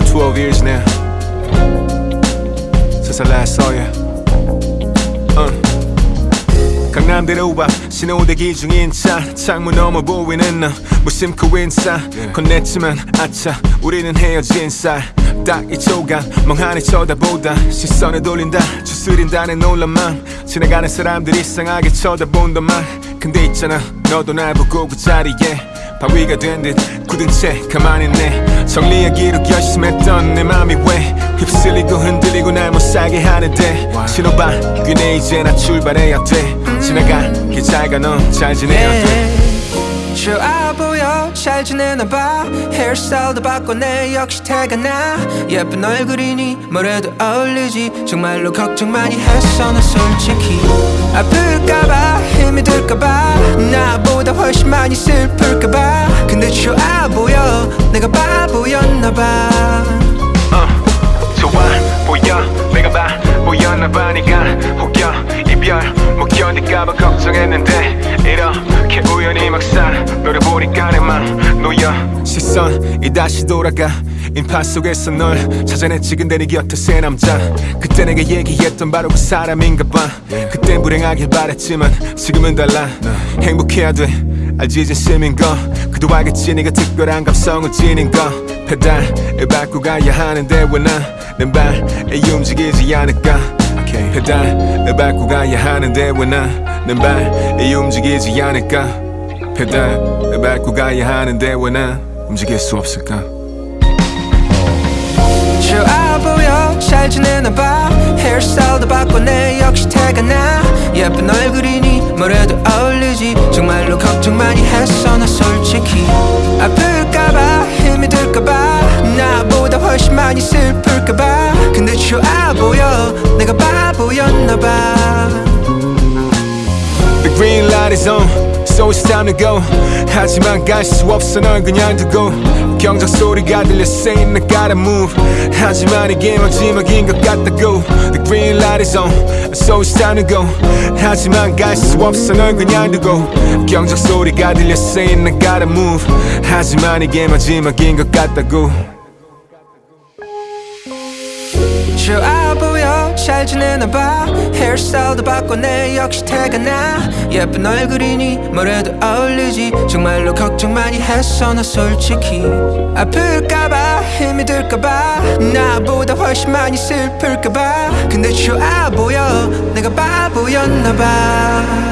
12 years now. Since I last saw you. Uh. 강남대로 와 신호 대기 중인 차 창문 너머 보이는 너 무심코 인사. 건넸지만 아차 우리는 헤어진 쌀딱 이 초간 멍하니 쳐다보다. 시선을 돌린다 추스린다는 놀란 맘 지나가는 사람들이 이상하게 쳐다본다만 근데 있잖아. 너도 날 보고 그 자리에 바위가 된 듯 굳은 채 가만히 있네. 정리하기로 결심했던 내 맘이 왜 휩쓸리고 흔들리고 날 못 살게 하는데? 신호방 귀네 이제 나 출발해야 돼. 지나가기 잘가 넌 잘 지내야 돼. 좋아 보여 잘 지내나 봐. 헤어스타일도 바꿔내 역시 태가 나. 예쁜 얼굴이니 뭐래도 어울리지. 정말로 걱정 많이 했어 나 솔직히. 아플까봐 힘이 들까봐. 나보다 훨씬 많이 슬플까봐. 근데 좋아 보여. 내가 바보였나봐. 어, 좋아 보여. 내가 봐 보였나봐. 네가 혹여 이별 못 견딜까봐 너를 보니까 내맘 놓여 시선이 다시 돌아가. 인파 속에서 널 찾아냈지 근데 네 곁에 새 남자. 그때 내가 얘기했던 바로 그 사람인가 봐. 그땐 불행하길 바랬지만 지금은 달라. 행복해야 돼. 알지 진심인 거. 그도 알겠지 네가 특별한 감성을 지닌 거. 페달을 밟고 가야 하는데 왜나는 발에 움직이지 않을까? 페달을 밟고 가야 하는데 왜나는 발에 움직이지 않을까 페달을 밟고 가야 하는데 왜 난 움직일 수 없을까? 좋아 보여 잘 지내나 봐. 헤어스타일도 바꿔내 역시 태가 나. 예쁜 얼굴이니 뭐래도 어울리지. 정말로 걱정 많이 했어 나 솔직히. 아플까봐 힘이 들까봐. 나보다 훨씬 많이 슬플까봐. 근데 좋아 보여 내가 바보였나봐. The green light is on So it's time to go 하지만 갈 수 없어 널 그냥 두고 경적 소리가 들려 saying I gotta move 하지만 이게 마지막인 것 같다고 The green light is on So it's time to go 하지만 갈 수 없어 널 그냥 두고 경적 소리가 들려 saying I gotta move 하지만 이게 마지막인 것 같다고 보여 잘 지내나 봐. 헤어스타일도 바꿔내 역시 태가 나. 예쁜 얼굴이니 뭐래도 어울리지. 정말로 걱정 많이 했어 나 솔직히. 아플까봐 힘이 들까봐. 나보다 훨씬 많이 슬플까봐. 근데 좋아 보여. 내가 바보였나봐